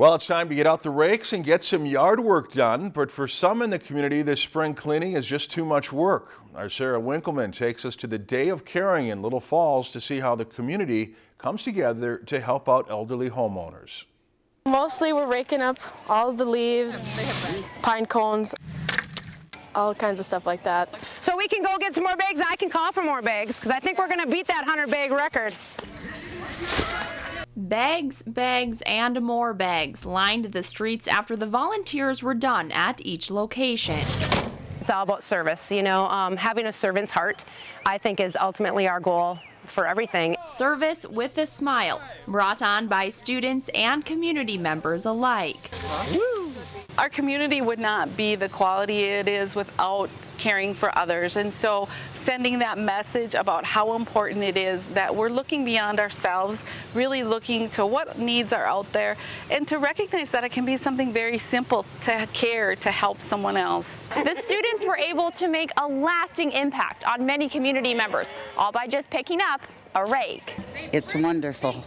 Well, it's time to get out the rakes and get some yard work done, but for some in the community, this spring cleaning is just too much work. Our Sarah Winkleman takes us to the Day of Caring in Little Falls to see how the community comes together to help out elderly homeowners. Mostly we're raking up all the leaves, pine cones, all kinds of stuff like that. So we can go get some more bags. I can call for more bags because I think we're going to beat that 100 bag record. Bags, bags, and more bags lined the streets after the volunteers were done at each location. It's all about service, you know, um, having a servant's heart, I think is ultimately our goal for everything. Service with a smile, brought on by students and community members alike. Our community would not be the quality it is without caring for others. And so sending that message about how important it is that we're looking beyond ourselves, really looking to what needs are out there, and to recognize that it can be something very simple to care, to help someone else. The students were able to make a lasting impact on many community members, all by just picking up a rake. It's wonderful.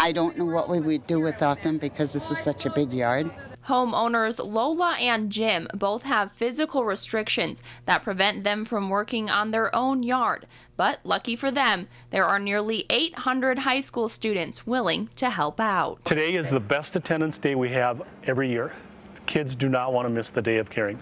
I don't know what we would do without them because this is such a big yard. Homeowners Lola and Jim both have physical restrictions that prevent them from working on their own yard. But lucky for them, there are nearly 800 high school students willing to help out. Today is the best attendance day we have every year. Kids do not want to miss the day of caring.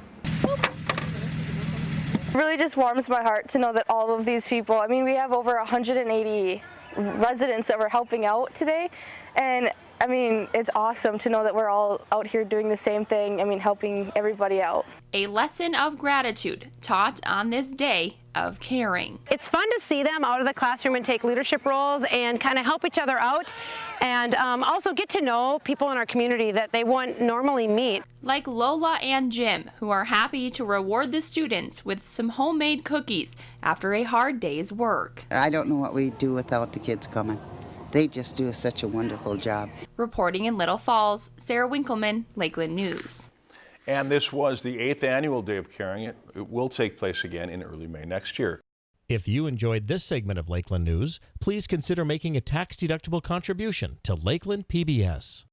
really just warms my heart to know that all of these people, I mean, we have over 180 residents that we're helping out today. And I mean, it's awesome to know that we're all out here doing the same thing. I mean, helping everybody out. A lesson of gratitude taught on this day of caring. It's fun to see them out of the classroom and take leadership roles and kind of help each other out and um, also get to know people in our community that they wouldn't normally meet. Like Lola and Jim, who are happy to reward the students with some homemade cookies after a hard day's work. I don't know what we'd do without the kids coming. They just do such a wonderful job. Reporting in Little Falls, Sarah Winkleman, Lakeland News. And this was the eighth annual Day of Caring. It, it will take place again in early May next year. If you enjoyed this segment of Lakeland News, please consider making a tax-deductible contribution to Lakeland PBS.